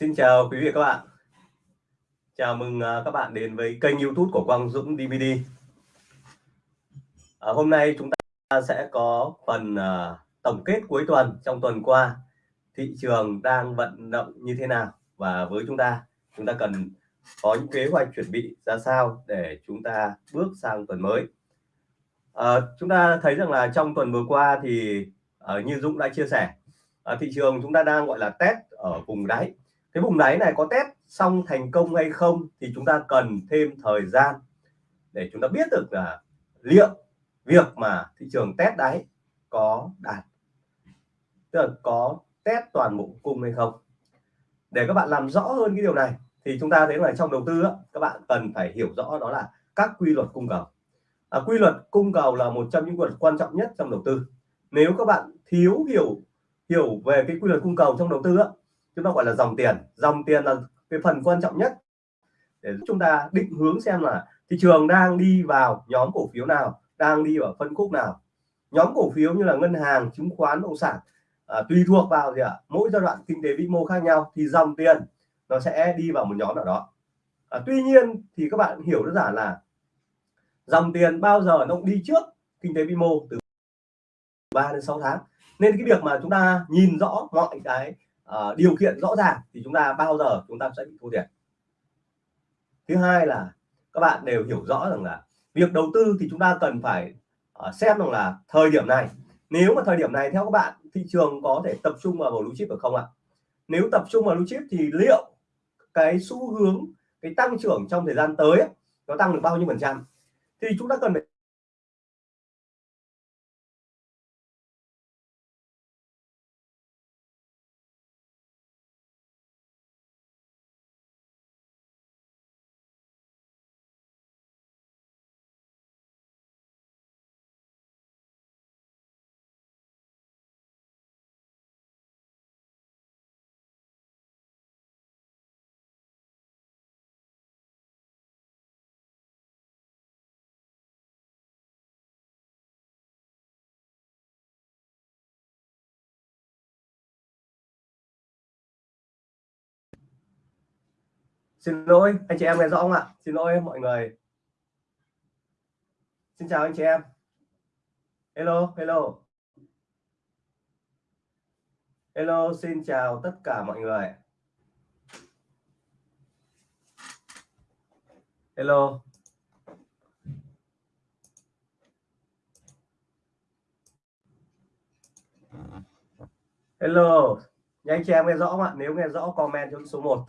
Xin chào quý vị các bạn. Chào mừng à, các bạn đến với kênh YouTube của Quang Dũng DVD. À, hôm nay chúng ta sẽ có phần à, tổng kết cuối tuần trong tuần qua thị trường đang vận động như thế nào và với chúng ta chúng ta cần có những kế hoạch chuẩn bị ra sao để chúng ta bước sang tuần mới. À, chúng ta thấy rằng là trong tuần vừa qua thì à, như Dũng đã chia sẻ à, thị trường chúng ta đang gọi là test ở vùng đáy cái vùng đáy này có test xong thành công hay không thì chúng ta cần thêm thời gian để chúng ta biết được là liệu việc mà thị trường test đáy có đạt tức là có test toàn bộ cung hay không. Để các bạn làm rõ hơn cái điều này thì chúng ta thấy là trong đầu tư các bạn cần phải hiểu rõ đó là các quy luật cung cầu. À, quy luật cung cầu là một trong những quy luật quan trọng nhất trong đầu tư. Nếu các bạn thiếu hiểu hiểu về cái quy luật cung cầu trong đầu tư chúng ta gọi là dòng tiền. Dòng tiền là cái phần quan trọng nhất. Để chúng ta định hướng xem là thị trường đang đi vào nhóm cổ phiếu nào đang đi vào phân khúc nào. Nhóm cổ phiếu như là ngân hàng chứng khoán bất động sản à, tùy thuộc vào gì ạ? À, mỗi giai đoạn kinh tế vĩ mô khác nhau thì dòng tiền nó sẽ đi vào một nhóm nào đó. À, tuy nhiên thì các bạn hiểu đơn giản là dòng tiền bao giờ nó cũng đi trước kinh tế vĩ mô từ 3 đến 6 tháng. Nên cái việc mà chúng ta nhìn rõ mọi cái uh, điều kiện rõ ràng thì chúng ta bao giờ chúng ta sẽ bị thua thiệt. Thứ hai là các bạn đều hiểu rõ rằng là việc đầu tư thì chúng ta cần phải uh, xem rằng là thời điểm này nếu mà thời điểm này theo các bạn thị trường có thể tập trung vào blue chip được không ạ? Nếu tập trung vào blue chip thì liệu cái xu hướng cái tăng trưởng trong thời gian tới nó tăng được bao nhiêu phần trăm? Thì chúng ta cần phải xin lỗi, anh chị em nghe rõ không ạ? Xin lỗi mọi người. Xin chào anh chị em. Hello hello. Hello, xin chào tất cả mọi người. Hello. Hello. Nhanh chị em nghe rõ không ạ? Nếu nghe rõ comment cho số 1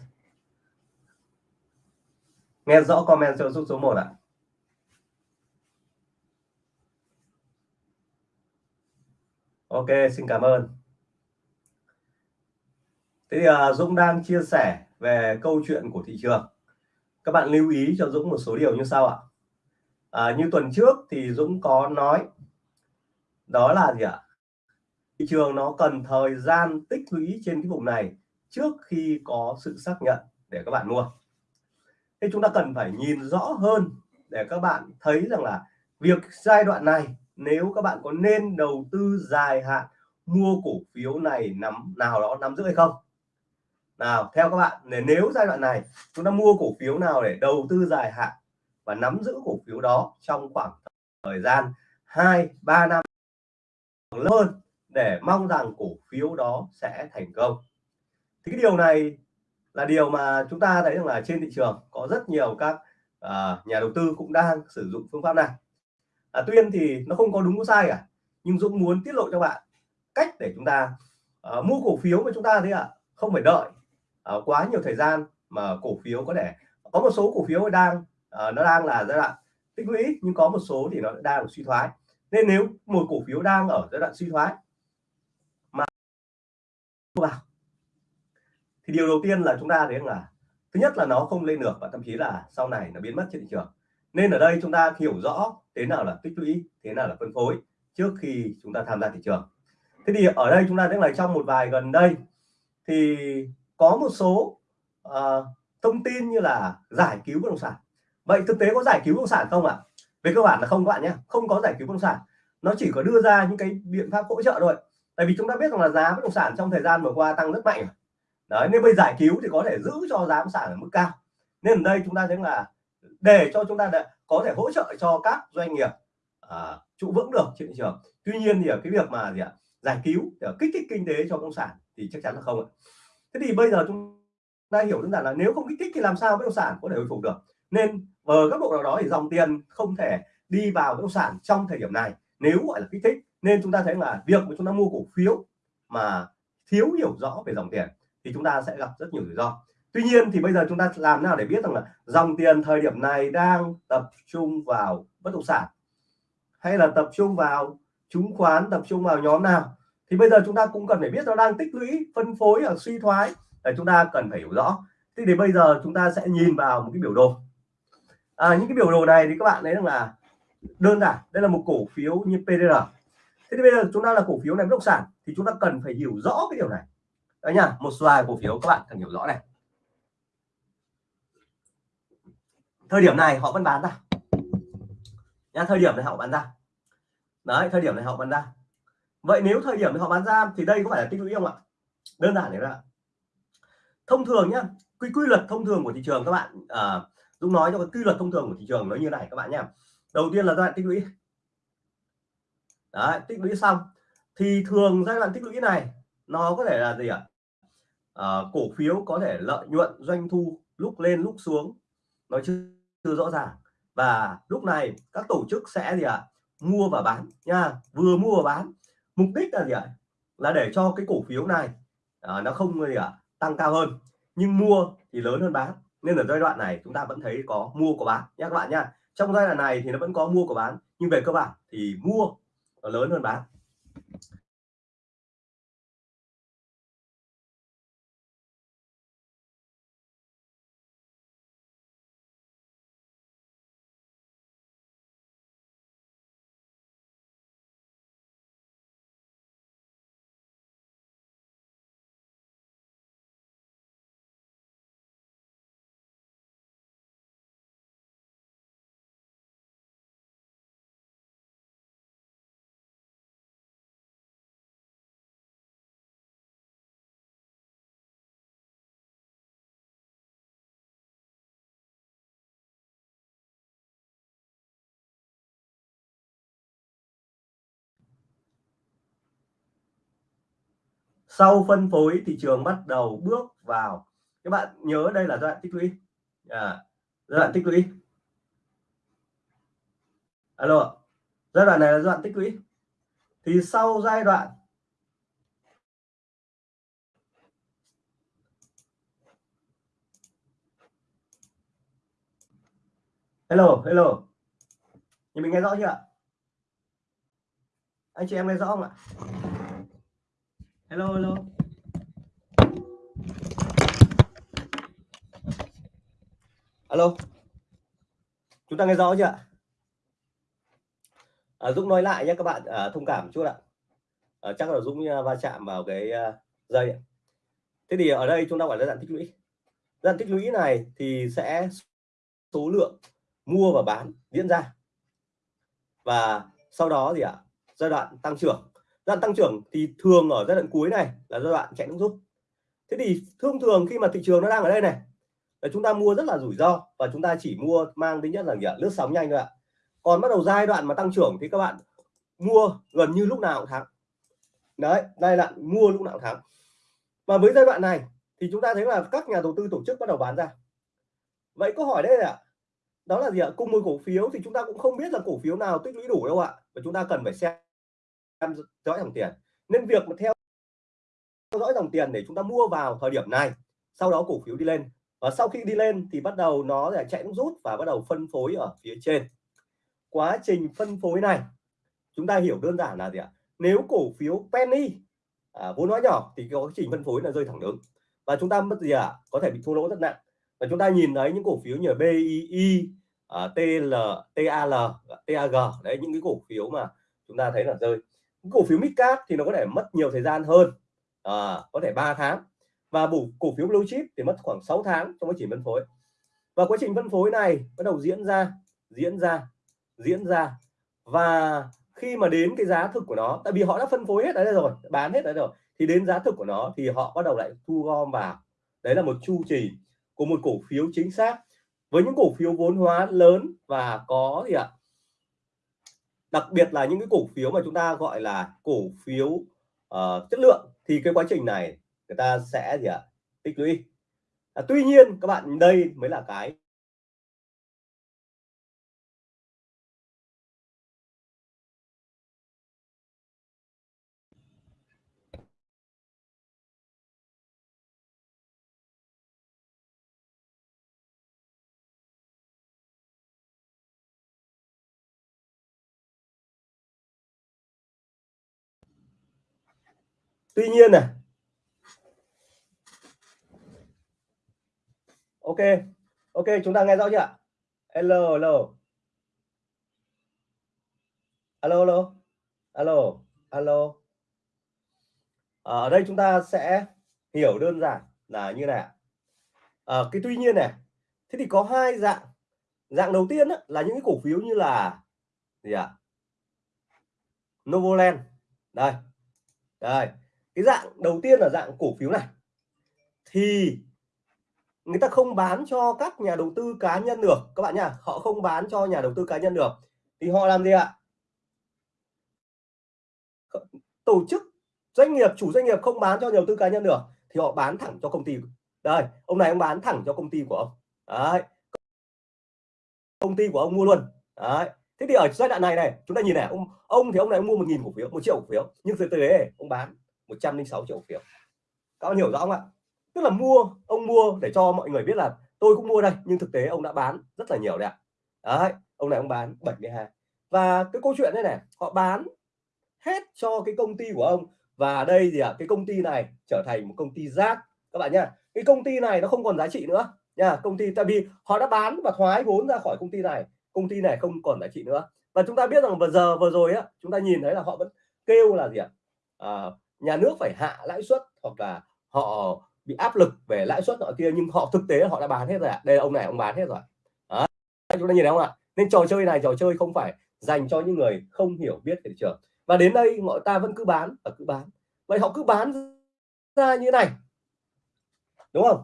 nghe rõ comment cho giúp số 1 ạ. Ok xin cảm ơn. Thế thì uh, Dũng đang chia sẻ về câu chuyện của thị trường. Các bạn lưu ý cho Dũng một số điều như sau ạ. À, như tuần trước thì Dũng có nói đó là gì ạ? Thị trường nó cần thời gian tích lũy trên cái vùng này trước khi có sự xác nhận để các bạn mua thế chúng ta cần phải nhìn rõ hơn để các bạn thấy rằng là việc giai đoạn này, nếu các bạn có nên đầu tư dài hạn mua cổ phiếu này nắm, nào đó nắm giữ hay không? Nào, theo các bạn, để nếu giai đoạn này chúng ta mua cổ phiếu nào để đầu tư dài hạn và nắm giữ cổ phiếu đó trong khoảng thời gian 2 3 năm hơn để mong rằng cổ phiếu đó sẽ thành công. Thì cái điều này là điều mà chúng ta thấy rằng là trên thị trường có rất nhiều các à, nhà đầu tư cũng đang sử dụng phương pháp này. À, tuyên thì nó không có đúng có sai cả nhưng Dũng muốn tiết lộ cho bạn cách để chúng ta à, mua cổ phiếu mà chúng ta thấy ạ à, không phải đợi à, quá nhiều thời gian mà cổ phiếu có thể có một số cổ phiếu đang à, nó đang là giai đoạn tích lũy nhưng có một số thì nó đang suy thoái. Nên nếu một cổ phiếu đang ở giai đoạn suy thoái mà vào thì điều đầu tiên là chúng ta thấy là thứ nhất là nó không lên được và thậm chí là sau này nó biến mất trên thị trường. Nên ở đây chúng ta hiểu rõ thế nào là tích lũy thế nào là phân phối trước khi chúng ta tham gia thị trường. Thế thì ở đây chúng ta thấy là trong một vài gần đây thì có một số uh, thông tin như là giải cứu bất động sản. Vậy thực tế có giải cứu bất động sản không ạ? Về cơ bản là không các bạn nhé không có giải cứu bất động sản. Nó chỉ có đưa ra những cái biện pháp hỗ trợ thôi. Tại vì chúng ta biết rằng là giá bất động sản trong thời gian vừa qua tăng rất mạnh đấy nên bây giải cứu thì có thể giữ cho giá bất sản ở mức cao. Nên ở đây chúng ta thấy là để cho chúng ta có thể hỗ trợ cho các doanh nghiệp uh, trụ vững được trên thị trường. Tuy nhiên thì ở cái việc mà gì ạ giải cứu để kích thích kinh tế cho công sản thì chắc chắn là không ạ. Thế thì bây giờ chúng ta hiểu đơn giản là nếu không kích thích thì làm sao bất động sản có thể hồi phục được? Nên ở góc độ nào đó thì dòng tiền không thể đi vào bất động sản trong thời điểm này nếu gọi là kích thích. Nên chúng ta thấy là việc mà chúng ta mua cổ phiếu mà thiếu hiểu rõ về dòng tiền thì chúng ta sẽ gặp rất nhiều rủi ro. Tuy nhiên thì bây giờ chúng ta làm nào để biết rằng là dòng tiền thời điểm này đang tập trung vào bất động sản? Hay là tập trung vào chứng khoán tập trung vào nhóm nào? Thì bây giờ chúng ta cũng cần phải biết nó đang tích lũy phân phối ở suy thoái. Để chúng ta cần phải hiểu rõ. Thế thì bây giờ chúng ta sẽ nhìn vào một cái biểu đồ. À, những cái biểu đồ này thì các bạn thấy rằng là đơn giản. Đây là một cổ phiếu như PDR thế thì bây giờ chúng ta là cổ phiếu này bất động sản thì chúng ta cần phải hiểu rõ cái điều này đấy nhá một vài cổ phiếu các bạn cần hiểu rõ này. Thời điểm này họ vẫn bán ra. Nha thời điểm này họ bán ra. Đấy thời điểm này họ bán ra. Vậy nếu thời điểm này họ bán ra thì đây có phải là tích lũy không ạ? Đơn giản đấy ạ. Thông thường nhá quy quy luật thông thường của thị trường các bạn à, Dũng nói cho cái quy luật thông thường của thị trường nó như này các bạn nhé đầu tiên là giai đoạn tích lũy. Đấy tích lũy xong thì thường giai đoạn tích lũy này nó có thể là gì ạ? à, Ờ, cổ phiếu có thể lợi nhuận doanh thu lúc lên lúc xuống nó chưa, chưa rõ ràng. Và lúc này các tổ chức sẽ gì ạ? Mua và bán nha vừa mua và bán. Mục đích là gì ạ? Là để cho cái cổ phiếu này à, nó không gì ạ tăng cao hơn. Nhưng mua thì lớn hơn bán. Nên ở giai đoạn này chúng ta vẫn thấy có mua có bán. Nhé các bạn nha trong giai đoạn này thì nó vẫn có mua có bán. Nhưng về cơ bản thì mua nó lớn hơn bán. Sau phân phối thị trường bắt đầu bước vào. Các bạn nhớ đây là giai đoạn tích lũy. À, giai đoạn tích lũy. Alo giai đoạn này là giai đoạn tích lũy. Thì sau giai đoạn hello hello. Thì mình nghe rõ chưa anh chị em nghe rõ không ạ? Hello hello. Alo. Chúng ta nghe rõ chưa à, Dũng nói lại nhé các bạn à, thông cảm chút ạ. À, chắc là Dũng à, va chạm vào cái uh, dây thế thì ở đây chúng ta gọi là giai đoạn tích lũy. Giai đoạn tích lũy này thì sẽ số lượng mua và bán diễn ra. Và sau đó gì ạ? À, giai đoạn tăng trưởng đoạn tăng trưởng thì thường ở giai đoạn cuối này là giai đoạn chạy nước rút. Thế thì thông thường khi mà thị trường nó đang ở đây này, là chúng ta mua rất là rủi ro và chúng ta chỉ mua mang tính nhất là gì lướt sóng nhanh thôi ạ. Còn bắt đầu giai đoạn mà tăng trưởng thì các bạn mua gần như lúc nào cũng thắng. Đấy đây là mua lúc nào cũng thắng. Và với giai đoạn này thì chúng ta thấy là các nhà đầu tư tổ chức bắt đầu bán ra. Vậy câu hỏi đây là đó là gì ạ? Cùng một cổ phiếu thì chúng ta cũng không biết là cổ phiếu nào tích lũy đủ đâu ạ. Và chúng ta cần phải xem theo dõi dòng tiền. Nên việc mà theo dõi dòng tiền để chúng ta mua vào thời điểm này sau đó cổ phiếu đi lên. Và sau khi đi lên thì bắt đầu nó là chạy rút và bắt đầu phân phối ở phía trên. Quá trình phân phối này chúng ta hiểu đơn giản là gì ạ? Nếu cổ phiếu penny à, vốn hóa nhỏ thì có quá trình phân phối là rơi thẳng đứng. Và chúng ta mất gì ạ? À? có thể bị thua lỗ rất nặng. Và chúng ta nhìn thấy những cổ phiếu như BII uh, à, TL TAL TAG đấy những cái cổ phiếu mà chúng ta thấy là rơi cổ phiếu midcap thì nó có thể mất nhiều thời gian hơn. À, có thể 3 tháng. Và bù cổ phiếu blue chip thì mất khoảng 6 tháng trong quá trình phân phối. Và quá trình phân phối này bắt đầu diễn ra diễn ra diễn ra. Và khi mà đến cái giá thực của nó tại vì họ đã phân phối hết đấy rồi bán hết đấy rồi thì đến giá thực của nó thì họ bắt đầu lại thu gom vào. Đấy là một chu trình của một cổ phiếu chính xác với những cổ phiếu vốn hóa lớn và có gì ạ? Đặc biệt là những cái cổ phiếu mà chúng ta gọi là cổ phiếu uh, chất lượng thì cái quá trình này người ta sẽ gì ạ? Tích lũy. À, tuy nhiên các bạn đây mới là cái tuy nhiên này. Ok ok chúng ta nghe rõ chưa hello hello. Alo alo alo alo ở đây chúng ta sẽ hiểu đơn giản là như này à, cái tuy nhiên này thế thì có hai dạng. Dạng đầu tiên á, là những cái cổ phiếu như là gì ạ? À? Novoland. Đây đây cái dạng đầu tiên là dạng cổ phiếu này. Thì người ta không bán cho các nhà đầu tư cá nhân được. Các bạn nhá, họ không bán cho nhà đầu tư cá nhân được. Thì họ làm gì ạ? Tổ chức doanh nghiệp, chủ doanh nghiệp không bán cho nhà đầu tư cá nhân được, thì họ bán thẳng cho công ty. Đây, ông này ông bán thẳng cho công ty của ông. Đấy. Công ty của ông mua luôn. Đấy. Thế thì ở giai đoạn này này, chúng ta nhìn này, ông ông thì ông này ông mua một nghìn cổ phiếu, một triệu cổ phiếu. Nhưng từ từ đấy ông bán. 106 triệu cổ phiếu. Các bạn hiểu rõ không ạ? Tức là mua ông mua để cho mọi người biết là tôi cũng mua đây nhưng thực tế ông đã bán rất là nhiều đấy ạ. Đấy ông này ông bán 72 và cái câu chuyện đây này họ bán hết cho cái công ty của ông. Và đây gì ạ à, cái công ty này trở thành một công ty rác. Các bạn nhá cái công ty này nó không còn giá trị nữa nha công ty tại vì họ đã bán và thoái vốn ra khỏi công ty này. Công ty này không còn giá trị nữa. Và chúng ta biết rằng vừa giờ vừa rồi á chúng ta nhìn thấy là họ vẫn kêu là gì ạ? À, nhà nước phải hạ lãi suất hoặc là họ bị áp lực về lãi suất nọ kia, nhưng họ thực tế họ đã bán hết rồi ạ. Đây ông này, ông bán hết rồi. Đó. chúng ta nhìn thấy không ạ? Nên trò chơi này, trò chơi không phải dành cho những người không hiểu biết về thị trường. Và đến đây mọi ta vẫn cứ bán và cứ bán. Vậy họ cứ bán ra như này. Đúng không?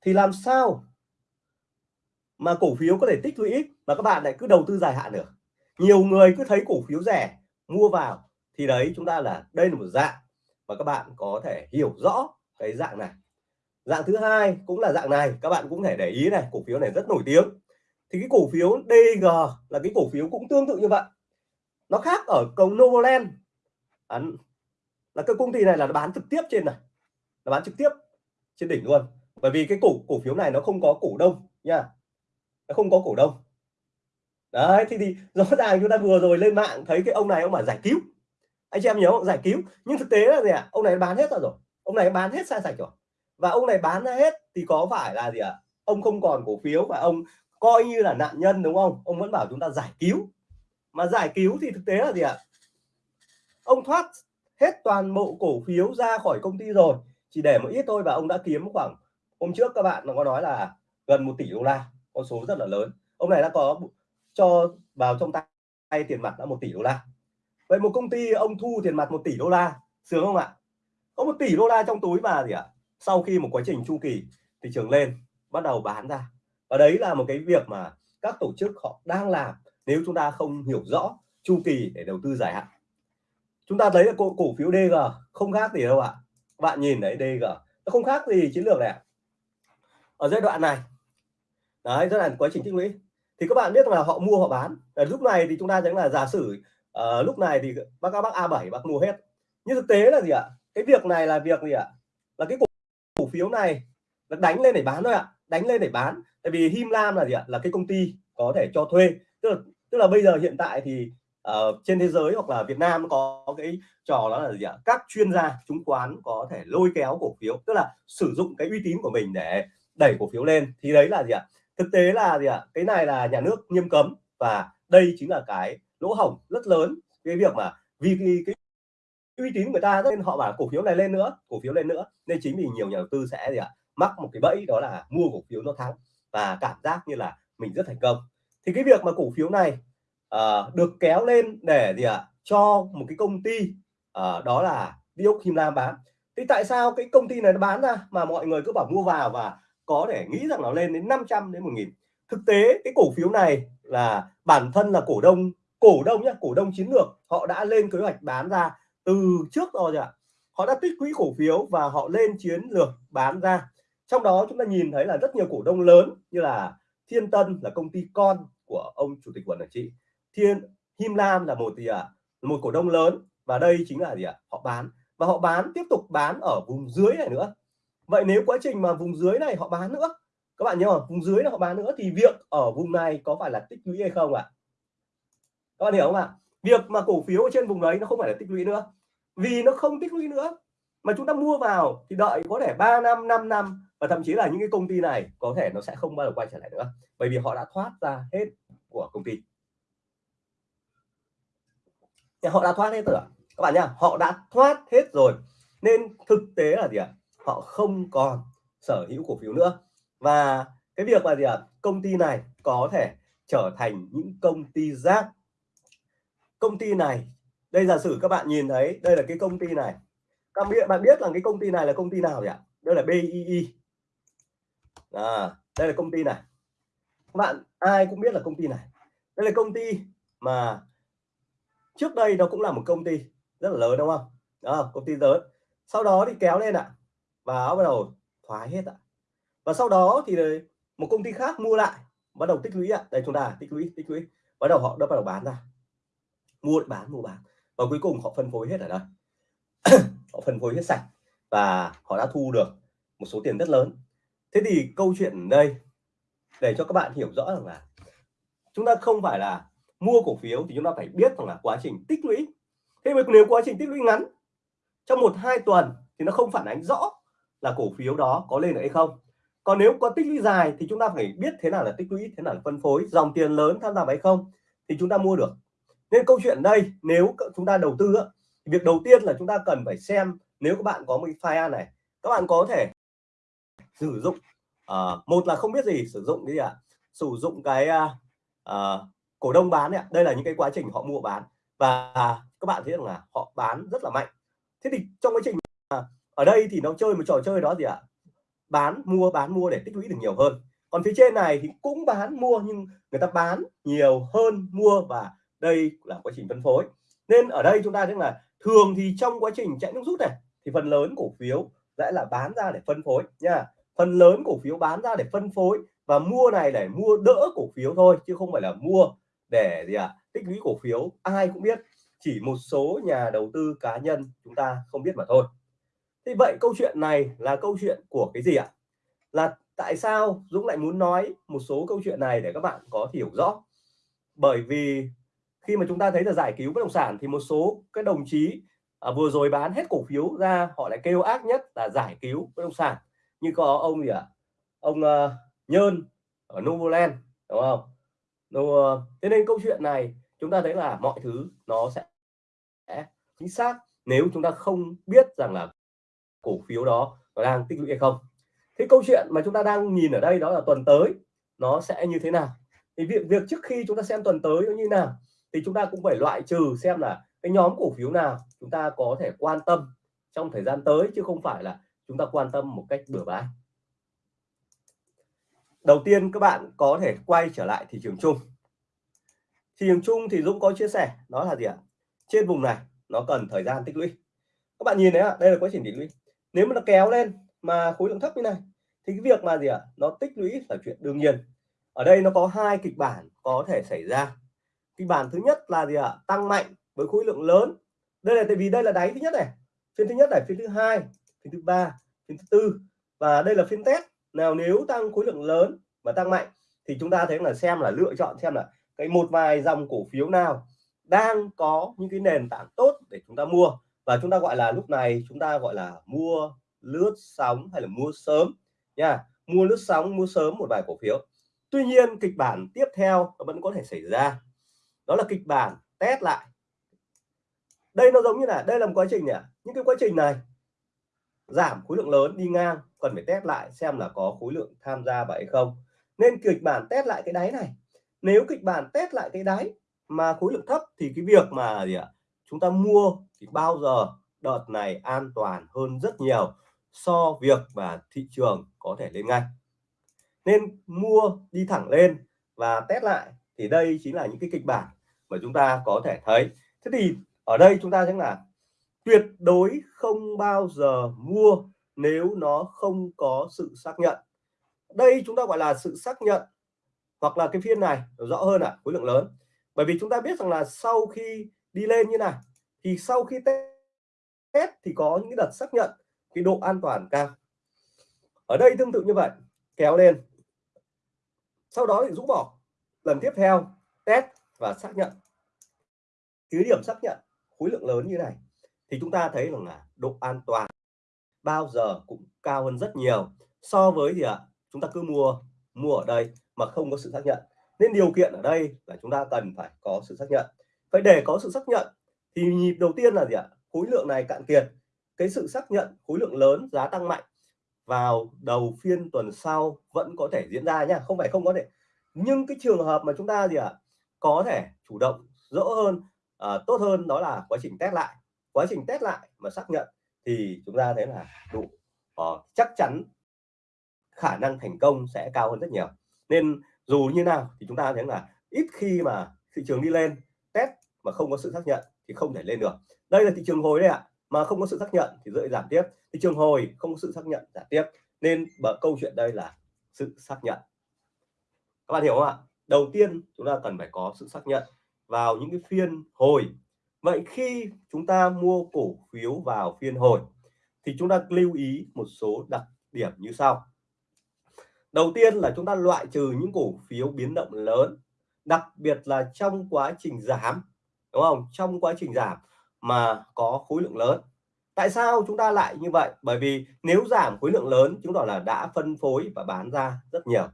Thì làm sao mà cổ phiếu có thể tích lũy mà các bạn lại cứ đầu tư dài hạn được? Nhiều người cứ thấy cổ phiếu rẻ, mua vào, thì đấy, chúng ta là, đây là một dạng và các bạn có thể hiểu rõ cái dạng này. Dạng thứ hai cũng là dạng này các bạn cũng thể để ý này cổ phiếu này rất nổi tiếng. Thì cái cổ phiếu DG là cái cổ phiếu cũng tương tự như vậy. Nó khác ở công Novoland. À, là cái công ty này là nó bán trực tiếp trên này nó bán trực tiếp trên đỉnh luôn. Bởi vì cái cổ cổ phiếu này nó không có cổ đông nha nó không có cổ đông. Đấy thì, thì rõ ràng chúng ta vừa rồi lên mạng thấy cái ông này ông mà giải cứu anh chị em nhớ không? Giải cứu. Nhưng thực tế là gì ạ? À? ông này bán hết rồi. Ông này bán hết sai sạch rồi. Và ông này bán ra hết thì có phải là gì ạ? À? ông không còn cổ phiếu và ông coi như là nạn nhân, đúng không? Ông vẫn bảo chúng ta giải cứu. Mà giải cứu thì thực tế là gì ạ? À? ông thoát hết toàn bộ cổ phiếu ra khỏi công ty rồi. Chỉ để một ít thôi và ông đã kiếm khoảng, hôm trước các bạn nó có nói là gần một tỷ đô la. Con số rất là lớn. Ông này đã có cho vào trong tay tiền mặt đã một tỷ đô la vậy một công ty ông thu tiền mặt một tỷ đô la sướng không ạ? Có một tỷ đô la trong túi mà gì ạ? Sau khi một quá trình chu kỳ thị trường lên bắt đầu bán ra. Và đấy là một cái việc mà các tổ chức họ đang làm nếu chúng ta không hiểu rõ chu kỳ để đầu tư dài hạn. Chúng ta thấy là cổ, cổ phiếu DG không khác gì đâu ạ. Bạn nhìn đấy DG nó không khác gì chiến lược này ở giai đoạn này đấy giai đoạn quá trình tích lũy. Thì các bạn biết là họ mua họ bán. Ở lúc này thì chúng ta chẳng là giả sử à, lúc này thì bác các bác A7 bác mua hết. Nhưng thực tế là gì ạ? Cái việc này là việc gì ạ? Là cái cổ, cổ phiếu này là đánh lên để bán thôi ạ. Đánh lên để bán. Tại vì Him Lam là gì ạ? Là cái công ty có thể cho thuê. Tức là tức là bây giờ hiện tại thì uh, trên thế giới hoặc là Việt Nam có cái trò đó là gì ạ? Các chuyên gia chứng khoán có thể lôi kéo cổ phiếu tức là sử dụng cái uy tín của mình để đẩy cổ phiếu lên. Thì đấy là gì ạ? Thực tế là gì ạ? Cái này là nhà nước nghiêm cấm và đây chính là cái lỗ hổng rất lớn. Cái việc mà vì cái, cái uy tín người ta nên họ bảo cổ phiếu này lên nữa cổ phiếu lên nữa. Nên chính vì nhiều nhà đầu tư sẽ gì ạ mắc một cái bẫy đó là mua cổ phiếu nó thắng và cảm giác như là mình rất thành công. Thì cái việc mà cổ phiếu này uh, được kéo lên để gì ạ cho một cái công ty uh, đó là Diok Him Lam bán. Thì tại sao cái công ty này nó bán ra mà mọi người cứ bảo mua vào và có thể nghĩ rằng nó lên đến 500 đến 1000 thực tế cái cổ phiếu này là bản thân là cổ đông cổ đông nhá cổ đông chiến lược họ đã lên kế hoạch bán ra từ trước rồi ạ. Họ đã tích quỹ cổ phiếu và họ lên chiến lược bán ra. Trong đó chúng ta nhìn thấy là rất nhiều cổ đông lớn như là Thiên Tân là công ty con của ông chủ tịch quản trị Thiên Him Lam là một gì ạ? À, một cổ đông lớn và đây chính là gì ạ? À? họ bán và họ bán tiếp tục bán ở vùng dưới này nữa. Vậy nếu quá trình mà vùng dưới này họ bán nữa các bạn nhớ không? Vùng dưới này họ bán nữa thì việc ở vùng này có phải là tích lũy hay không ạ? à? Các bạn hiểu không ạ? Việc mà cổ phiếu ở trên vùng đấy nó không phải là tích lũy nữa. Vì nó không tích lũy nữa, mà chúng ta mua vào thì đợi có thể 3 năm 5 năm, và thậm chí là những cái công ty này có thể nó sẽ không bao giờ quay trở lại nữa. Bởi vì họ đã thoát ra hết của công ty. Họ đã thoát hết rồi các bạn nhá, họ đã thoát hết rồi. Nên thực tế là gì ạ? Họ không còn sở hữu cổ phiếu nữa. Và cái việc là gì ạ? Công ty này có thể trở thành những công ty rác công ty này. Đây giả sử các bạn nhìn thấy đây là cái công ty này. Các bạn biết bạn biết là cái công ty này là công ty nào vậy đây là BII à, đây là công ty này. Các bạn ai cũng biết là công ty này. Đây là công ty mà trước đây nó cũng là một công ty rất là lớn đúng không? Đó, công ty lớn. Sau đó thì kéo lên ạ. À, và bắt đầu thoái hết ạ. À. và sau đó thì một công ty khác mua lại. Bắt đầu tích lũy ạ. À. đây chúng ta tích lũy tích lũy. Bắt đầu họ đã bắt đầu bán ra mua bán mua bán. Và cuối cùng họ phân phối hết ở đây. Họ phân phối hết sạch và họ đã thu được một số tiền rất lớn. Thế thì câu chuyện đây, để cho các bạn hiểu rõ rằng là chúng ta không phải là mua cổ phiếu thì chúng ta phải biết rằng là quá trình tích lũy. Thế mà nếu quá trình tích lũy ngắn, trong một, hai tuần thì nó không phản ánh rõ là cổ phiếu đó có lên được hay không. Còn nếu có tích lũy dài thì chúng ta phải biết thế nào là tích lũy, thế nào là phân phối, dòng tiền lớn tham gia hay không thì chúng ta mua được nên câu chuyện đây nếu chúng ta đầu tư việc đầu tiên là chúng ta cần phải xem nếu các bạn có một file này các bạn có thể sử dụng uh, một là không biết gì sử dụng cái gì ạ à? sử dụng cái uh, uh, cổ đông bán này đây là những cái quá trình họ mua bán và các bạn thấy rằng là họ bán rất là mạnh thế thì trong quá trình ở đây thì nó chơi một trò chơi đó gì ạ à? bán mua bán mua để tích lũy được nhiều hơn còn phía trên này thì cũng bán mua nhưng người ta bán nhiều hơn mua và đây là quá trình phân phối. Nên ở đây chúng ta thấy là thường thì trong quá trình chạy nước rút này, thì phần lớn cổ phiếu sẽ là bán ra để phân phối nha. Phần lớn cổ phiếu bán ra để phân phối và mua này để mua đỡ cổ phiếu thôi, chứ không phải là mua để gì à tích lũy cổ phiếu. Ai cũng biết, chỉ một số nhà đầu tư cá nhân chúng ta không biết mà thôi. Thì vậy câu chuyện này là câu chuyện của cái gì ạ? Là tại sao Dũng lại muốn nói một số câu chuyện này để các bạn có hiểu rõ? Bởi vì khi mà chúng ta thấy là giải cứu bất động sản thì một số cái đồng chí à, vừa rồi bán hết cổ phiếu ra họ lại kêu ác nhất là giải cứu bất động sản. Như có ông gì ạ? À? ông uh, nhơn ở Novoland đúng không? Nó, thế nên câu chuyện này chúng ta thấy là mọi thứ nó sẽ chính xác nếu chúng ta không biết rằng là cổ phiếu đó nó đang tích lũy hay không. Thế câu chuyện mà chúng ta đang nhìn ở đây đó là tuần tới nó sẽ như thế nào? Thì việc việc trước khi chúng ta xem tuần tới nó như nào? Thì chúng ta cũng phải loại trừ xem là cái nhóm cổ phiếu nào chúng ta có thể quan tâm trong thời gian tới, chứ không phải là chúng ta quan tâm một cách bừa bãi. Đầu tiên, các bạn có thể quay trở lại thị trường chung. Thị trường chung thì Dũng có chia sẻ, đó là gì ạ? Trên vùng này, nó cần thời gian tích lũy. Các bạn nhìn thấy ạ, đây là quá trình tích lũy. Nếu mà nó kéo lên mà khối lượng thấp như này, thì cái việc mà gì ạ? Nó tích lũy là chuyện đương nhiên. Ở đây nó có hai kịch bản có thể xảy ra kịch bản thứ nhất là gì ạ? Tăng mạnh với khối lượng lớn. Đây là tại vì đây là đáy thứ nhất này. Phiên thứ nhất này, phiên thứ hai, phiên thứ ba, phiên thứ tư. Và đây là phiên test. Nào, nếu tăng khối lượng lớn và tăng mạnh, thì chúng ta thấy là xem là lựa chọn xem là cái một vài dòng cổ phiếu nào đang có những cái nền tảng tốt để chúng ta mua. Và chúng ta gọi là lúc này chúng ta gọi là mua lướt sóng hay là mua sớm. Nha, mua lướt sóng, mua sớm một vài cổ phiếu. Tuy nhiên, kịch bản tiếp theo vẫn có thể xảy ra đó là kịch bản test lại. Đây nó giống như là, đây là một quá trình nhỉ? Những cái quá trình này, giảm khối lượng lớn đi ngang, cần phải test lại xem là có khối lượng tham gia vậy không. Nên kịch bản test lại cái đáy này, nếu kịch bản test lại cái đáy mà khối lượng thấp thì cái việc mà gì ạ? Chúng ta mua thì bao giờ đợt này an toàn hơn rất nhiều so việc mà thị trường có thể lên ngay. Nên mua đi thẳng lên và test lại thì đây chính là những cái kịch bản mà chúng ta có thể thấy. Thế thì ở đây chúng ta sẽ là tuyệt đối không bao giờ mua nếu nó không có sự xác nhận. Đây chúng ta gọi là sự xác nhận hoặc là cái phiên này rõ hơn ạ à, khối lượng lớn. Bởi vì chúng ta biết rằng là sau khi đi lên như này thì sau khi test thì có những đợt xác nhận cái độ an toàn cao. Ở đây tương tự như vậy kéo lên. Sau đó thì rũ bỏ. Lần tiếp theo test và xác nhận. Cứ điểm xác nhận, khối lượng lớn như này, thì chúng ta thấy rằng là độ an toàn bao giờ cũng cao hơn rất nhiều so với gì ạ? Chúng ta cứ mua mua ở đây mà không có sự xác nhận. Nên điều kiện ở đây là chúng ta cần phải có sự xác nhận. Vậy để có sự xác nhận thì nhịp đầu tiên là gì ạ? Khối lượng này cạn kiệt. Cái sự xác nhận khối lượng lớn, giá tăng mạnh vào đầu phiên tuần sau vẫn có thể diễn ra nhá, không phải không có thể. Nhưng cái trường hợp mà chúng ta gì ạ? Có thể chủ động rõ hơn uh, tốt hơn đó là quá trình test lại. Quá trình test lại mà xác nhận thì chúng ta thấy là đủ. Uh, chắc chắn khả năng thành công sẽ cao hơn rất nhiều. Nên dù như nào thì chúng ta thấy là ít khi mà thị trường đi lên test mà không có sự xác nhận thì không thể lên được. Đây là thị trường hồi đấy ạ mà không có sự xác nhận thì dễ giảm tiếp. Thị trường hồi không có sự xác nhận giảm tiếp. Nên bởi câu chuyện đây là sự xác nhận. Các bạn hiểu không ạ? Đầu tiên, chúng ta cần phải có sự xác nhận vào những cái phiên hồi. Vậy khi chúng ta mua cổ phiếu vào phiên hồi, thì chúng ta lưu ý một số đặc điểm như sau. Đầu tiên là chúng ta loại trừ những cổ phiếu biến động lớn, đặc biệt là trong quá trình giảm, đúng không? Trong quá trình giảm mà có khối lượng lớn. Tại sao chúng ta lại như vậy? Bởi vì nếu giảm khối lượng lớn chúng ta là đã phân phối và bán ra rất nhiều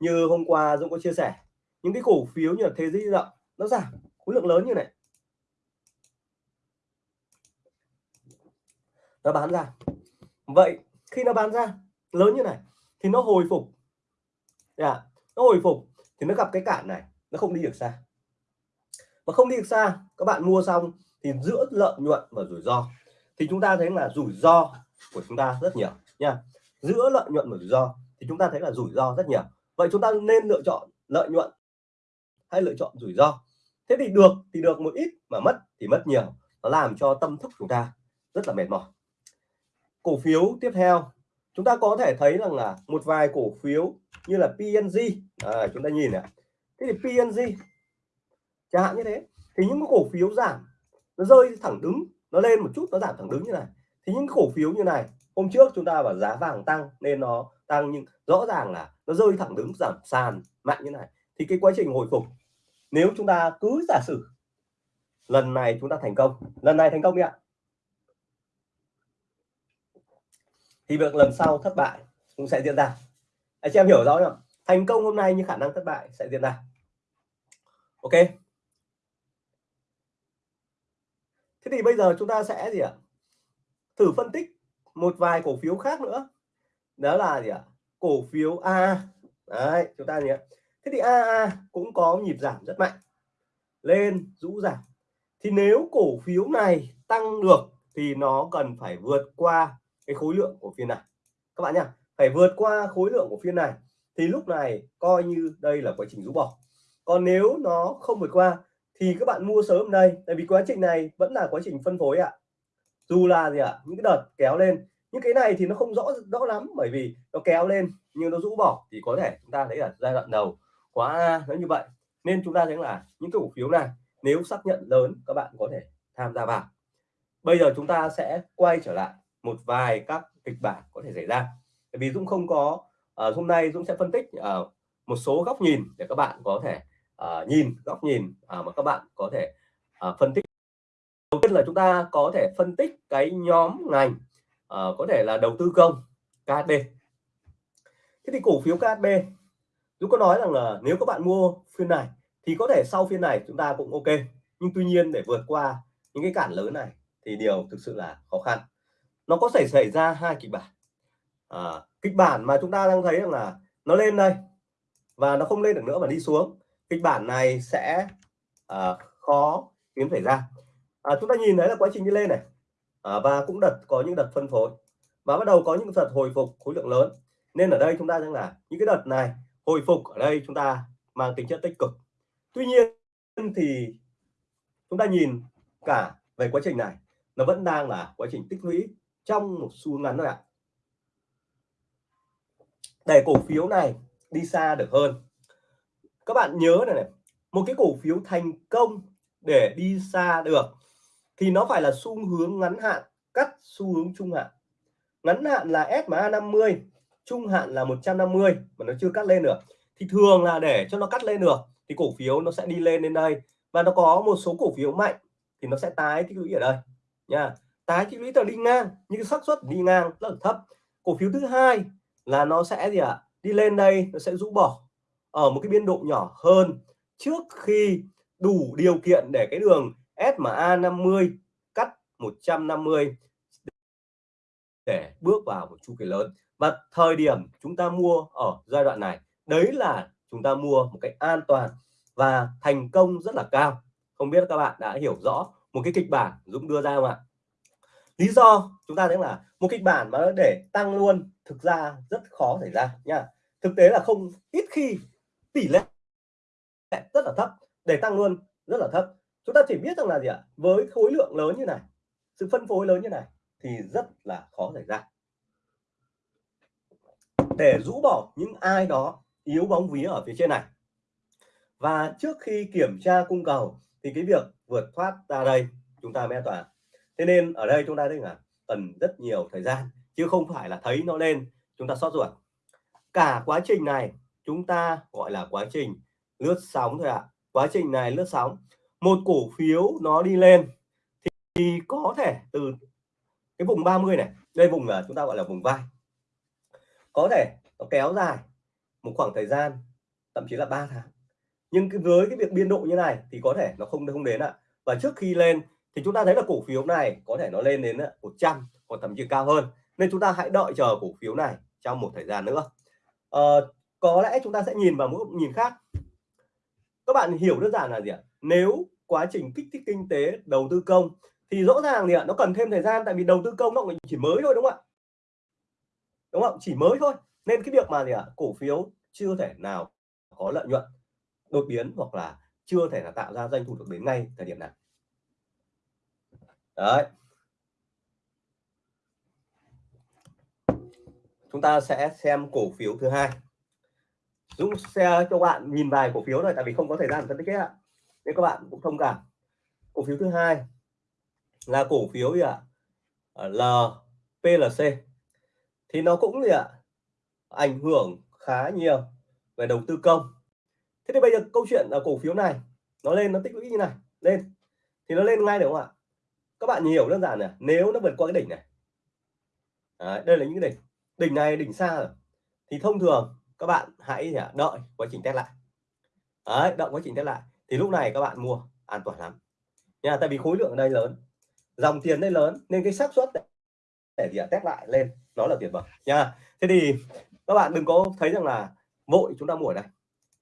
như hôm qua Dũng có chia sẻ, những cái cổ phiếu như là thế giới rộng nó giảm, khối lượng lớn như này. Nó bán ra. Vậy, khi nó bán ra lớn như này, thì nó hồi phục. Yeah. nó hồi phục thì nó gặp cái cản này, nó không đi được xa. Mà không đi được xa, các bạn mua xong thì giữa lợi nhuận và rủi ro, thì chúng ta thấy là rủi ro của chúng ta rất nhiều nha. Giữa lợi nhuận và rủi ro thì chúng ta thấy là rủi ro rất nhiều vậy chúng ta nên lựa chọn lợi nhuận hay lựa chọn rủi ro? Thế thì được thì được một ít mà mất thì mất nhiều. Nó làm cho tâm thức chúng ta rất là mệt mỏi. Cổ phiếu tiếp theo chúng ta có thể thấy rằng là một vài cổ phiếu như là PNG à, chúng ta nhìn này. Thế thì PNG chẳng hạn như thế. Thì những cổ phiếu giảm nó rơi thẳng đứng nó lên một chút nó giảm thẳng đứng như này. Thì những cổ phiếu như này hôm trước chúng ta bảo giá vàng tăng nên nó tăng, nhưng rõ ràng là nó rơi thẳng đứng giảm sàn mạnh như này, thì cái quá trình hồi phục, nếu chúng ta cứ giả sử lần này chúng ta thành công, lần này thành công đi ạ. Thì việc lần sau thất bại cũng sẽ diễn ra. Anh chị em hiểu rõ không thành công hôm nay nhưng khả năng thất bại sẽ diễn ra. Ok? Thế thì bây giờ chúng ta sẽ gì ạ? Thử phân tích một vài cổ phiếu khác nữa đó là gì ạ? Cổ phiếu A đấy, chúng ta nhé thế thì AA cũng có nhịp giảm rất mạnh, lên, rũ giảm. Thì nếu cổ phiếu này tăng được thì nó cần phải vượt qua cái khối lượng của phiên này. Các bạn nhá, phải vượt qua khối lượng của phiên này thì lúc này coi như đây là quá trình rũ bỏ. Còn nếu nó không vượt qua thì các bạn mua sớm đây, tại vì quá trình này vẫn là quá trình phân phối ạ. Dù là gì ạ? Những cái đợt kéo lên những cái này thì nó không rõ rõ lắm bởi vì nó kéo lên nhưng nó rũ bỏ thì có thể chúng ta thấy là giai đoạn đầu quá nó như vậy. Nên chúng ta thấy là những cái cổ phiếu này nếu xác nhận lớn các bạn có thể tham gia vào. Bây giờ chúng ta sẽ quay trở lại một vài các kịch bản có thể xảy ra. Bởi vì Dũng không có uh, hôm nay Dũng sẽ phân tích uh, một số góc nhìn để các bạn có thể uh, nhìn góc nhìn uh, mà các bạn có thể uh, phân tích. Đầu tiên là chúng ta có thể phân tích cái nhóm ngành uh, có thể là đầu tư công KHB thế thì cổ phiếu KHB Dũng có nói rằng là nếu các bạn mua phiên này thì có thể sau phiên này chúng ta cũng ok. Nhưng tuy nhiên để vượt qua những cái cản lớn này thì điều thực sự là khó khăn. Nó có thể xảy ra hai kịch bản. À, kịch bản mà chúng ta đang thấy rằng là nó lên đây và nó không lên được nữa mà đi xuống kịch bản này sẽ à, khó kiếm xảy ra. À, chúng ta nhìn thấy là quá trình đi lên này à, và cũng đợt có những đợt phân phối. Và bắt đầu có những đợt hồi phục khối lượng lớn. Nên ở đây chúng ta rằng là những cái đợt này hồi phục ở đây chúng ta mang tính chất tích cực. Tuy nhiên thì chúng ta nhìn cả về quá trình này nó vẫn đang là quá trình tích lũy trong một xu ngắn thôi ạ. Để cổ phiếu này đi xa được hơn. Các bạn nhớ này, này một cái cổ phiếu thành công để đi xa được thì nó phải là xu hướng ngắn hạn, cắt xu hướng trung hạn. Ngắn hạn là SMA 50 trung hạn là 150 mà nó chưa cắt lên được. Thì thường là để cho nó cắt lên được, thì cổ phiếu nó sẽ đi lên đến đây. Và nó có một số cổ phiếu mạnh, thì nó sẽ tái tích lũy ở đây, nha. Tái tích lũy là đi ngang, nhưng xác suất đi ngang rất là thấp. Cổ phiếu thứ hai là nó sẽ gì ạ? À? đi lên đây, nó sẽ rũ bỏ ở một cái biên độ nhỏ hơn trước khi đủ điều kiện để cái đường SMA 50 cắt 150 để bước vào một chu kỳ lớn. Và thời điểm chúng ta mua ở giai đoạn này, đấy là chúng ta mua một cách an toàn và thành công rất là cao. Không biết các bạn đã hiểu rõ một cái kịch bản Dũng đưa ra không ạ? Lý do chúng ta thấy là một kịch bản mà để tăng luôn, thực ra rất khó xảy ra nha. Thực tế là không, ít khi tỷ lệ rất là thấp. Để tăng luôn, rất là thấp chúng ta chỉ biết rằng là gì ạ? Với khối lượng lớn như này, sự phân phối lớn như này thì rất là khó xảy ra. Để rũ bỏ những ai đó yếu bóng vía ở phía trên này. Và trước khi kiểm tra cung cầu thì cái việc vượt thoát ra đây, chúng ta mới an toàn. Thế nên ở đây chúng ta thấy là cần rất nhiều thời gian, chứ không phải là thấy nó lên, chúng ta sót ruột. Cả quá trình này chúng ta gọi là quá trình lướt sóng thôi ạ. À. quá trình này lướt sóng một cổ phiếu nó đi lên thì, có thể từ cái vùng 30 này đây vùng là chúng ta gọi là vùng vai có thể nó kéo dài một khoảng thời gian thậm chí là 3 tháng. Nhưng với cái việc biên độ như này thì có thể nó không không đến ạ. Và trước khi lên thì chúng ta thấy là cổ phiếu này có thể nó lên đến 100 hoặc thậm chí cao hơn. Nên chúng ta hãy đợi chờ cổ phiếu này trong một thời gian nữa. À, có lẽ chúng ta sẽ nhìn vào một nhìn khác. Các bạn hiểu đơn giản là gì ạ? Nếu quá trình kích thích kinh tế, đầu tư công, thì rõ ràng thì nó cần thêm thời gian, tại vì đầu tư công nó chỉ mới thôi, đúng không ạ? Đúng không chỉ mới thôi. Nên cái việc mà gì ạ? Cổ phiếu chưa thể nào có lợi nhuận, đột biến hoặc là chưa thể là tạo ra doanh thu được đến ngay thời điểm này. Đấy. Chúng ta sẽ xem cổ phiếu thứ hai. Dũng xe cho bạn nhìn vài cổ phiếu rồi tại vì không có thời gian phân tích hết nên các bạn cũng thông cảm. Cổ phiếu thứ hai là cổ phiếu gì ạ? Ờ, LPLC thì nó cũng gì ạ? Ảnh hưởng khá nhiều về đầu tư công. Thế thì bây giờ câu chuyện là cổ phiếu này nó lên nó tích lũy như này lên. Thì nó lên ngay được không ạ? Các bạn hiểu đơn giản này nếu nó vượt qua cái đỉnh này. Đấy, đây là những cái đỉnh. Đỉnh này đỉnh xa rồi. Thì thông thường các bạn hãy đợi quá trình test lại. Đấy, đợi quá trình test lại thì lúc này các bạn mua an toàn lắm. Nha tại vì khối lượng ở đây lớn dòng tiền đây lớn nên cái xác suất để gì test lại lên nó là tuyệt vời. Nha thế thì các bạn đừng có thấy rằng là vội chúng ta mua ở đây.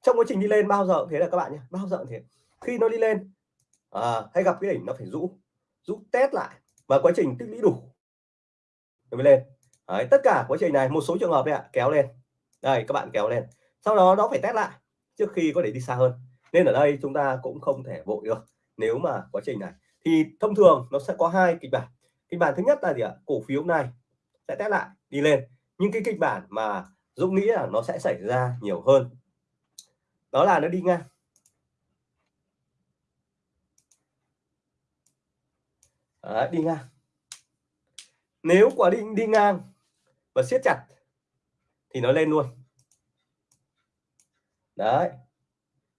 Trong quá trình đi lên bao giờ thế là các bạn nhé bao giờ thế. Khi nó đi lên à, hay gặp cái đỉnh nó phải rũ rũ test lại và quá trình tích lũy đủ. Mới lên. Đấy, tất cả quá trình này một số trường hợp đây ạ kéo lên. Đây các bạn kéo lên. Sau đó nó phải test lại trước khi có thể đi xa hơn nên ở đây chúng ta cũng không thể vội được nếu mà quá trình này. Thì thông thường nó sẽ có hai kịch bản. Kịch bản thứ nhất là gì ạ? Cổ phiếu này sẽ test lại đi lên. Nhưng cái kịch bản mà Dũng nghĩ là nó sẽ xảy ra nhiều hơn. Đó là nó đi ngang. Đấy, đi ngang. Nếu quả đi đi ngang và siết chặt thì nó lên luôn. Đấy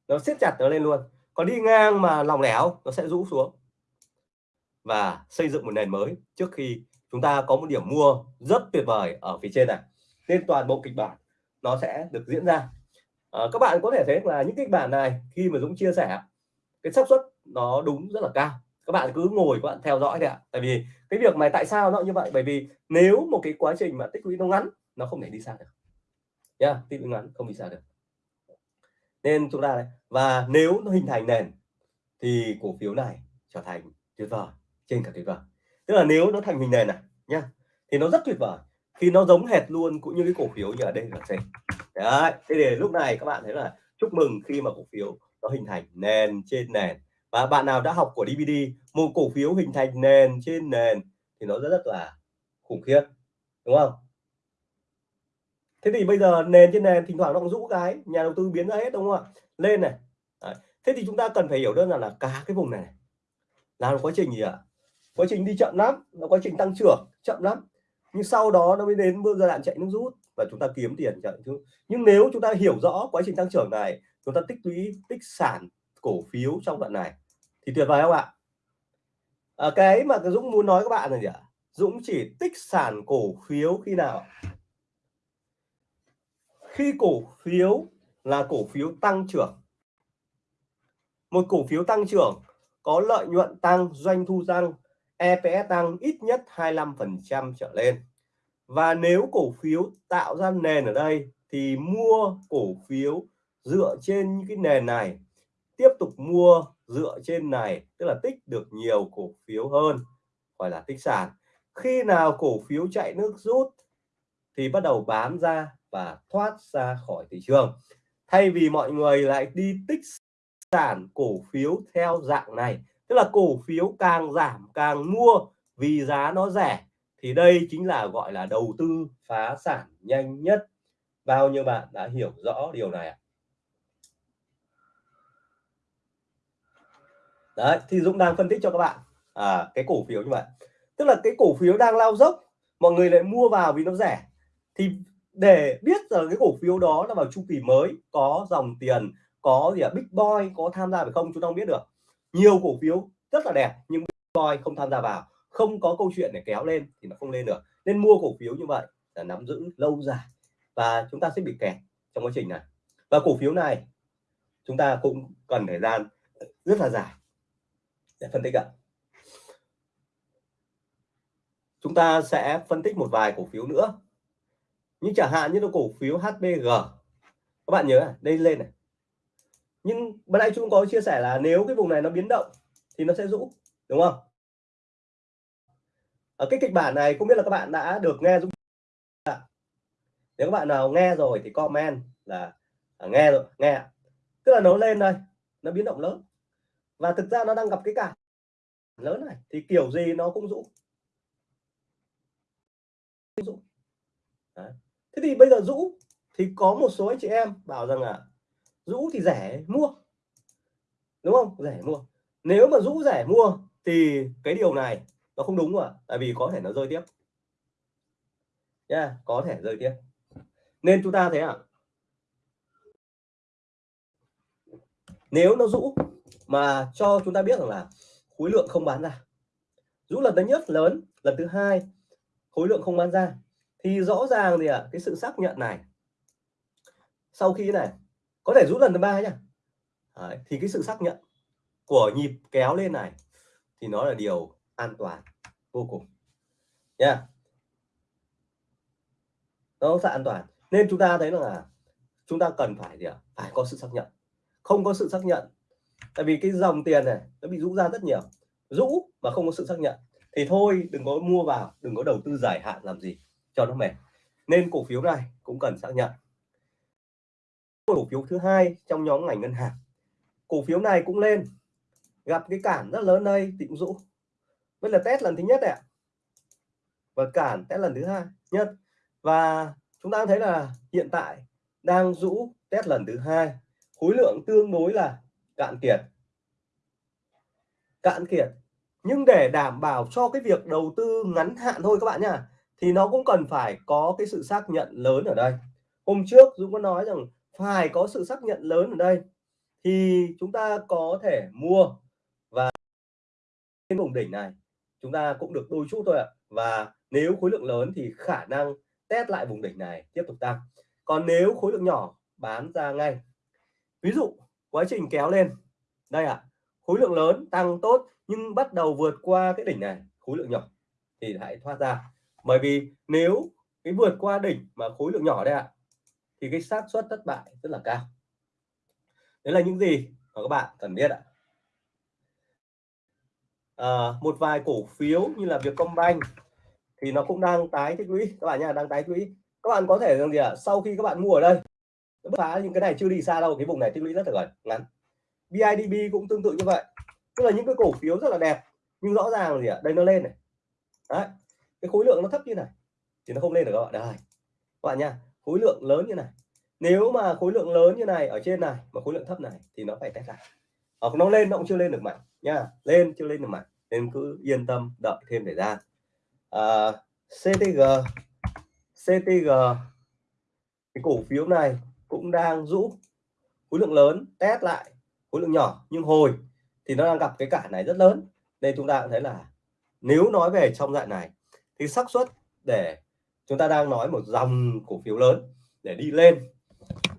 nó siết chặt nó lên luôn. Còn đi ngang mà lòng lẻo nó sẽ rũ xuống. Và xây dựng một nền mới trước khi chúng ta có một điểm mua rất tuyệt vời ở phía trên này. Nên toàn bộ kịch bản nó sẽ được diễn ra. À, các bạn có thể thấy là những kịch bản này khi mà Dũng chia sẻ cái xác suất nó đúng rất là cao. Các bạn cứ ngồi các bạn theo dõi đấy ạ. Tại vì cái việc này tại sao nó như vậy? Bởi vì nếu một cái quá trình mà tích lũy nó ngắn nó không thể đi xa được. Nha tích lũy ngắn không đi xa được nên chúng ta này, và nếu nó hình thành nền, thì cổ phiếu này trở thành tuyệt vời trên cả tuyệt vời. Tức là nếu nó thành hình nền này nhá, thì nó rất tuyệt vời, khi nó giống hệt luôn cũng như cái cổ phiếu như ở đây là C. Đấy, thế để lúc này các bạn thấy là chúc mừng khi mà cổ phiếu nó hình thành nền trên nền. Và bạn nào đã học của DVD một cổ phiếu hình thành nền trên nền thì nó rất rất là khủng khiếp, đúng không? Thế thì bây giờ nền trên nền thỉnh thoảng nó cũng rũ cái nhà đầu tư biến ra hết đúng không ạ? Lên này. Đấy. thế thì chúng ta cần phải hiểu đơn giản là cả cái vùng này là một quá trình gì ạ? Quá trình đi chậm lắm nó quá trình tăng trưởng chậm lắm. Nhưng sau đó nó mới đến giai đoạn chạy nước rút và chúng ta kiếm tiền chạy chứ nhưng nếu chúng ta hiểu rõ quá trình tăng trưởng này chúng ta tích lũy tích sản cổ phiếu trong đoạn này thì tuyệt vời không ạ? À, cái mà cái Dũng muốn nói các bạn là gì ạ? Dũng chỉ tích sản cổ phiếu khi nào? Khi cổ phiếu là cổ phiếu tăng trưởng. Một cổ phiếu tăng trưởng có lợi nhuận tăng, doanh thu tăng EPS tăng ít nhất 25% trở lên. Và nếu cổ phiếu tạo ra nền ở đây thì mua cổ phiếu dựa trên những cái nền này, tiếp tục mua dựa trên này, tức là tích được nhiều cổ phiếu hơn, gọi là tích sản. Khi nào cổ phiếu chạy nước rút thì bắt đầu bán ra và thoát ra khỏi thị trường. Thay vì mọi người lại đi tích sản cổ phiếu theo dạng này tức là cổ phiếu càng giảm càng mua vì giá nó rẻ thì đây chính là gọi là đầu tư phá sản nhanh nhất. Bao nhiêu bạn đã hiểu rõ điều này ạ? Đấy thì Dũng đang phân tích cho các bạn. À, cái cổ phiếu như vậy. Tức là cái cổ phiếu đang lao dốc mọi người lại mua vào vì nó rẻ thì để biết rằng cái cổ phiếu đó là vào chu kỳ mới, có dòng tiền, có gì à big boy có tham gia phải không? Chúng ta không biết được. Nhiều cổ phiếu rất là đẹp, nhưng big boy không tham gia vào. Không có câu chuyện để kéo lên thì nó không lên được. Nên mua cổ phiếu như vậy là nắm giữ lâu dài và chúng ta sẽ bị kẹt trong quá trình này. Và cổ phiếu này chúng ta cũng cần thời gian rất là dài để phân tích ạ. Chúng ta sẽ phân tích một vài cổ phiếu nữa như chẳng hạn như là cổ phiếu HBG các bạn nhớ à, đây lên này. Nhưng bữa nay chúng có chia sẻ là nếu cái vùng này nó biến động thì nó sẽ rũ đúng không? Ở cái kịch bản này không biết là các bạn đã được nghe Dũng nếu các bạn nào nghe rồi thì comment là à, nghe rồi nghe tức là nó lên đây nó biến động lớn. Và thực ra nó đang gặp cái cản lớn này thì kiểu gì nó cũng rũ thế thì bây giờ rũ thì có một số anh chị em bảo rằng là rũ thì rẻ mua. Đúng không? Rẻ mua. Nếu mà rũ rẻ mua thì cái điều này nó không đúng rồi tại vì có thể nó rơi tiếp. Nha yeah, có thể rơi tiếp. Nên chúng ta thấy à nếu nó rũ mà cho chúng ta biết rằng là khối lượng không bán ra. Rũ lần thứ nhất lớn lần thứ hai khối lượng không bán ra thì rõ ràng thì à, cái sự xác nhận này sau khi này có thể rũ lần thứ ba nhá. Đấy, thì cái sự xác nhận của nhịp kéo lên này thì nó là điều an toàn vô cùng. Nha. Yeah. nó sẽ an toàn. Nên chúng ta thấy là chúng ta cần phải gì ạ? Phải có sự xác nhận. Không có sự xác nhận tại vì cái dòng tiền này nó bị rũ ra rất nhiều. Rũ mà không có sự xác nhận thì thôi đừng có mua vào đừng có đầu tư dài hạn làm gì cho nó mềm. Nên cổ phiếu này cũng cần xác nhận. Cổ phiếu thứ hai trong nhóm ngành ngân hàng. Cổ phiếu này cũng lên, gặp cái cản rất lớn đây, tịnh dũ. Đây là test lần thứ nhất ạ. Và cản test lần thứ hai, nhất. Và chúng ta thấy là hiện tại đang rũ test lần thứ hai. Khối lượng tương đối là cạn kiệt. Cạn kiệt. Nhưng để đảm bảo cho cái việc đầu tư ngắn hạn thôi các bạn nhá thì nó cũng cần phải có cái sự xác nhận lớn ở đây. Hôm trước Dũng có nói rằng phải có sự xác nhận lớn ở đây, thì chúng ta có thể mua và trên vùng đỉnh này chúng ta cũng được đôi chút thôi ạ. Và nếu khối lượng lớn thì khả năng test lại vùng đỉnh này tiếp tục tăng. Còn nếu khối lượng nhỏ bán ra ngay. Ví dụ, quá trình kéo lên. Đây ạ, khối lượng lớn tăng tốt nhưng bắt đầu vượt qua cái đỉnh này, khối lượng nhỏ thì hãy thoát ra bởi vì nếu cái vượt qua đỉnh mà khối lượng nhỏ đây ạ thì cái xác suất thất bại rất là cao. Đấy là những gì mà các bạn cần biết ạ. À, một vài cổ phiếu như là Vietcombank thì nó cũng đang tái tích lũy. Các bạn nha đang tái tích lũy. Các bạn có thể rằng gì ạ? À, sau khi các bạn mua ở đây bứt phá những cái này chưa đi xa đâu cái vùng này tích lũy rất là gần ngắn. BIDB cũng tương tự như vậy. Tức là những cái cổ phiếu rất là đẹp nhưng rõ ràng là gì ạ? À, đây nó lên này. Đấy cái khối lượng nó thấp như này thì nó không lên được các bạn. Đây các bạn nha khối lượng lớn như này. Nếu mà khối lượng lớn như này ở trên này mà khối lượng thấp này thì nó phải test lại hoặc nó lên nó cũng chưa lên được mạnh nha. Lên chưa lên được mạnh nên cứ yên tâm đợi thêm thời gian. Ờ, à, CTG CTG cái cổ phiếu này cũng đang rũ khối lượng lớn test lại khối lượng nhỏ nhưng hồi thì nó đang gặp cái cản này rất lớn. Nên chúng ta cũng thấy là nếu nói về trong dạng này thì xác suất để chúng ta đang nói một dòng cổ phiếu lớn để đi lên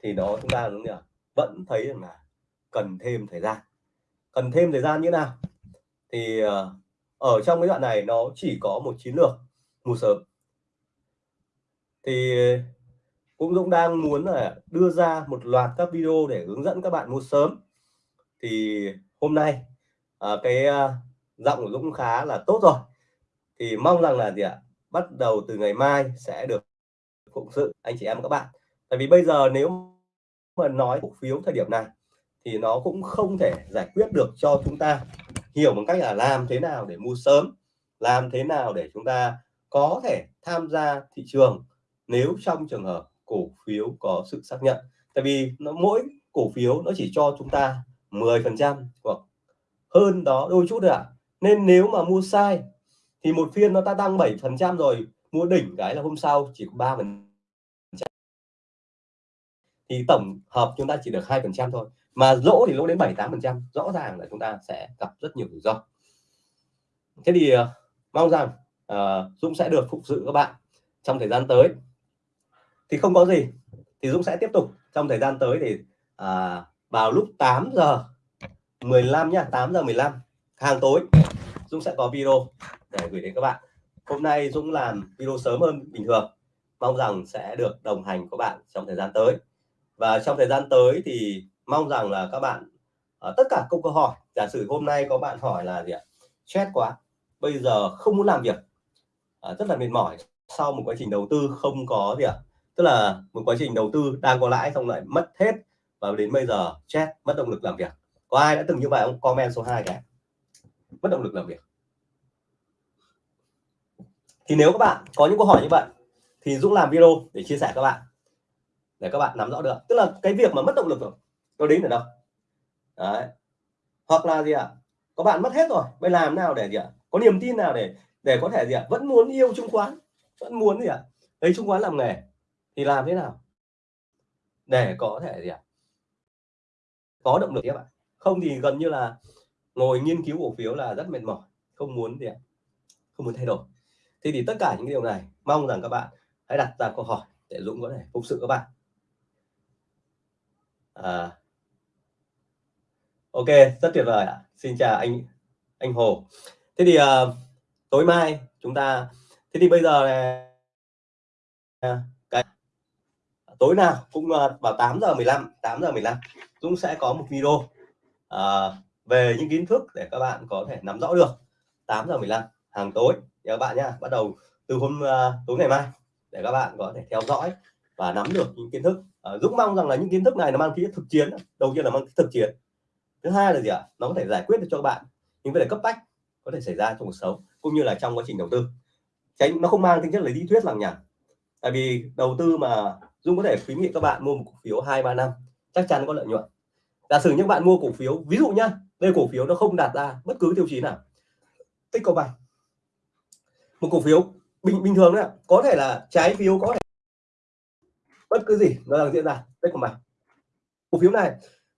thì đó chúng ta đúng vẫn thấy rằng là cần thêm thời gian. Cần thêm thời gian như nào? Thì ờ, ở trong cái đoạn này nó chỉ có một chiến lược mua sớm. Thì cũng Dũng đang muốn là đưa ra một loạt các video để hướng dẫn các bạn mua sớm. Thì hôm nay à, cái à, giọng của Dũng khá là tốt rồi thì mong rằng là gì ạ? Bắt đầu từ ngày mai sẽ được phụng sự, anh chị em các bạn. Tại vì bây giờ nếu mà nói cổ phiếu thời điểm này, thì nó cũng không thể giải quyết được cho chúng ta hiểu một cách là làm thế nào để mua sớm, làm thế nào để chúng ta có thể tham gia thị trường nếu trong trường hợp cổ phiếu có sự xác nhận. Tại vì nó, mỗi cổ phiếu nó chỉ cho chúng ta 10 phần trăm hoặc hơn đó đôi chút ạ. À. nên nếu mà mua sai thì một phiên nó ta tăng 7 phần trăm rồi mua đỉnh cái là hôm sau chỉ có 3 phần thì tổng hợp chúng ta chỉ được 2 phần trăm thôi mà lỗ thì lỗ đến 7 8 phần trăm rõ ràng là chúng ta sẽ gặp rất nhiều rủi ro. Thế thì uh, mong rằng uh, Dũng sẽ được phục sự các bạn trong thời gian tới. Thì không có gì thì Dũng sẽ tiếp tục trong thời gian tới thì uh, vào lúc 8 giờ 15 nhá 8 giờ 15 hàng tối Dũng sẽ có video để gửi đến các bạn. Hôm nay Dũng làm video sớm hơn bình thường. Mong rằng sẽ được đồng hành của bạn trong thời gian tới. Và trong thời gian tới thì mong rằng là các bạn uh, tất cả câu câu hỏi giả sử hôm nay có bạn hỏi là gì ạ? Stress quá bây giờ không muốn làm việc. Uh, rất là mệt mỏi sau một quá trình đầu tư không có gì ạ? Tức là một quá trình đầu tư đang có lãi xong lại mất hết và đến bây giờ chết mất động lực làm việc. Có ai đã từng như vậy không? Comment số 2 cái. Mất động lực làm việc thì nếu các bạn có những câu hỏi như vậy, thì Dũng làm video để chia sẻ các bạn để các bạn nắm rõ được tức là cái việc mà mất động lực rồi, nó đến ở đâu đấy hoặc là gì ạ à? có bạn mất hết rồi bây làm nào để gì ạ à? có niềm tin nào để để có thể gì ạ à? vẫn muốn yêu chứng khoán vẫn muốn gì ạ à? lấy chứng khoán làm nghề, thì làm thế nào để có thể gì ạ à? có động lực các bạn không thì gần như là ngồi nghiên cứu cổ phiếu là rất mệt mỏi, không muốn gì ạ à? không muốn thay đổi thì thì tất cả những điều này mong rằng các bạn hãy đặt ra câu hỏi để Dũng có thể phục sự các bạn. À, ok rất tuyệt vời ạ. Xin chào anh anh Hồ. Thế thì uh, tối mai chúng ta thế thì bây giờ này à, cái tối nào cũng uh, vào 8 giờ 15 8 giờ 15 Dũng sẽ có một video uh, về những kiến thức để các bạn có thể nắm rõ được. 8 giờ 15 hàng tối các bạn nhá bắt đầu từ hôm uh, tối ngày mai để các bạn có thể theo dõi và nắm được những kiến thức. Uh, Dũng mong rằng là những kiến thức này nó mang tính thực chiến đầu tiên là mang tính thực chiến. Thứ hai là gì ạ? Nó có thể giải quyết được cho các bạn những vấn đề cấp bách có thể xảy ra trong cuộc sống cũng như là trong quá trình đầu tư. Tránh nó không mang tính chất là lý thuyết lằng nhằng. Tại vì đầu tư mà Dung có thể khuyến nghị các bạn mua một cổ phiếu hai ba năm chắc chắn có lợi nhuận. Giả sử những bạn mua cổ phiếu ví dụ nhá đây cổ phiếu nó không đạt ra bất cứ tiêu chí nào. Tích cầu bạch một cổ phiếu bình bình thường đấy có thể là trái phiếu có thể bất cứ gì, nó đang diễn ra. Tích của bạn cổ phiếu này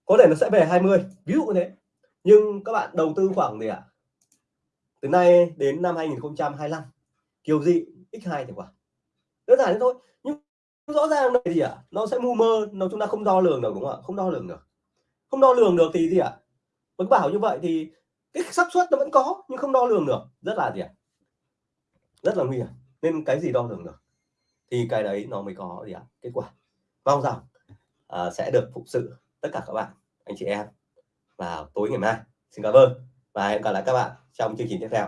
có thể nó sẽ về 20 ví dụ như thế. Nhưng các bạn đầu tư khoảng gì ạ? À? từ nay đến năm 2025 kiểu gì x2 thì quả. Đơn giản thế thôi. Nhưng rõ ràng này gì ạ? À? nó sẽ mù mơ nó chúng ta không đo lường được, đúng không ạ? Không đo lường được. Không đo lường được thì gì ạ? À? vẫn bảo như vậy thì cái xác suất nó vẫn có, nhưng không đo lường được. Rất là gì ạ? à? Rất là nguy hiểm. Nên cái gì đo lường được thì cái đấy nó mới có gì ạ? À? kết quả. Mong rằng à, sẽ được phục sự tất cả các bạn anh chị em vào tối ngày mai. Xin cảm ơn và hẹn gặp lại các bạn trong chương trình tiếp theo.